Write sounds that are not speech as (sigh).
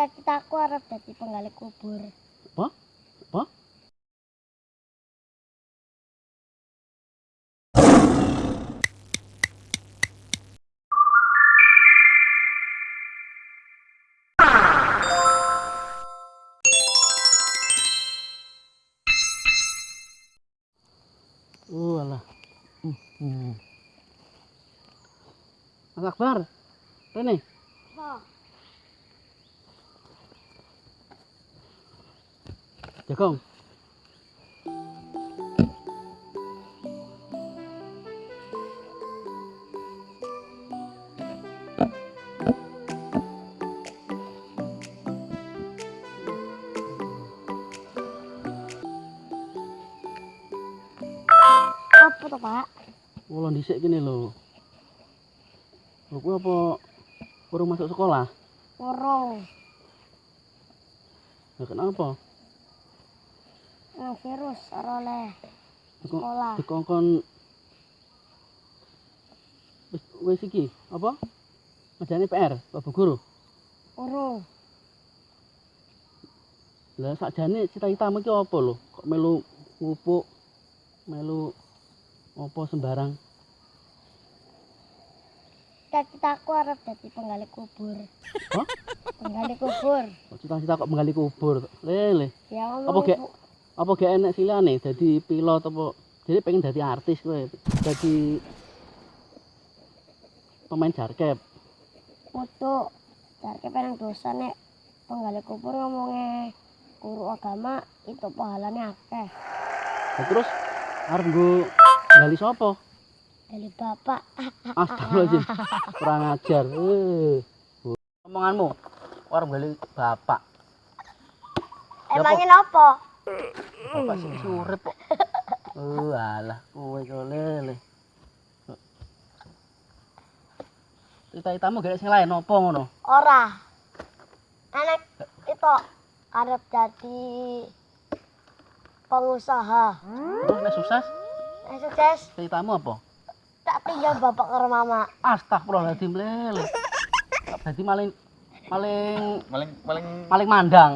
cita-citaku arep dadi penggali kubur. Apa? Apa? Oh, alah. Hmm, hmm. Mas Akbar, Rene, Apa? Jagong. Apa tuh, Pak? Kulo dhisik kene lho. Lho kuwi apa kurang masuk sekolah? Urung. Ya kenapa? Nang virus ora oleh sekolah. dikongkon wis wis iki apa? Ngejane PR, Pak Bu Guru. Urung. Lah sakjane cita-citamu ki apa lho? Kok melu ngupuk melu apa sembarang? Cita-citaku arep dadi penggali kubur. Hah? Penggali kubur. Cita-cita kok menggali kubur? Lele. Ya Apa ngomong gek? Apa gak enek silane dadi pilot apa? Jadi pengen dadi artis kowe. Dadi pemain jarkep. Foto. Cari penang dosa nek penggali kubur ngomongnya guru agama itu pahalanya akeh. Lah terus arep nggo gali sapa? Dari bapak. (laughs) Astagfirullahaladzim. Kurang ajar. Eh. Omonganmu. Arep gali bapak. Emangnya apa? Bapak sing urip kok. Oh, alah, kowe kok lele. Cita-citamu gak sing lain apa ngono? Ora. Anak itu arep jadi pengusaha. Terus nek sukses, Nah, sukses cita-citamu apa? tak tinggal bapak karo mama. Astagfirullahaladzim lele. Dadi maling maling paling paling maling mandang.